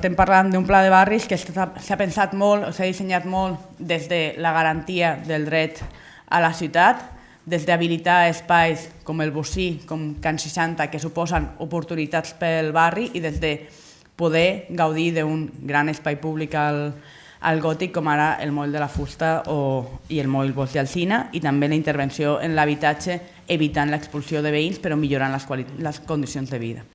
Estem parlant d'un pla de barris que s'ha pensat molt, s'ha dissenyat molt des de la garantia del dret a la ciutat, des d'habilitar espais com el Bocí, com Can 60, que suposen oportunitats pel barri i des de poder gaudir d'un gran espai públic al, al gòtic, com ara el moll de la fusta o, i el moll Bosch d'Alcina, i també la intervenció en l'habitatge, evitant l'expulsió de veïns, però millorant les, les condicions de vida.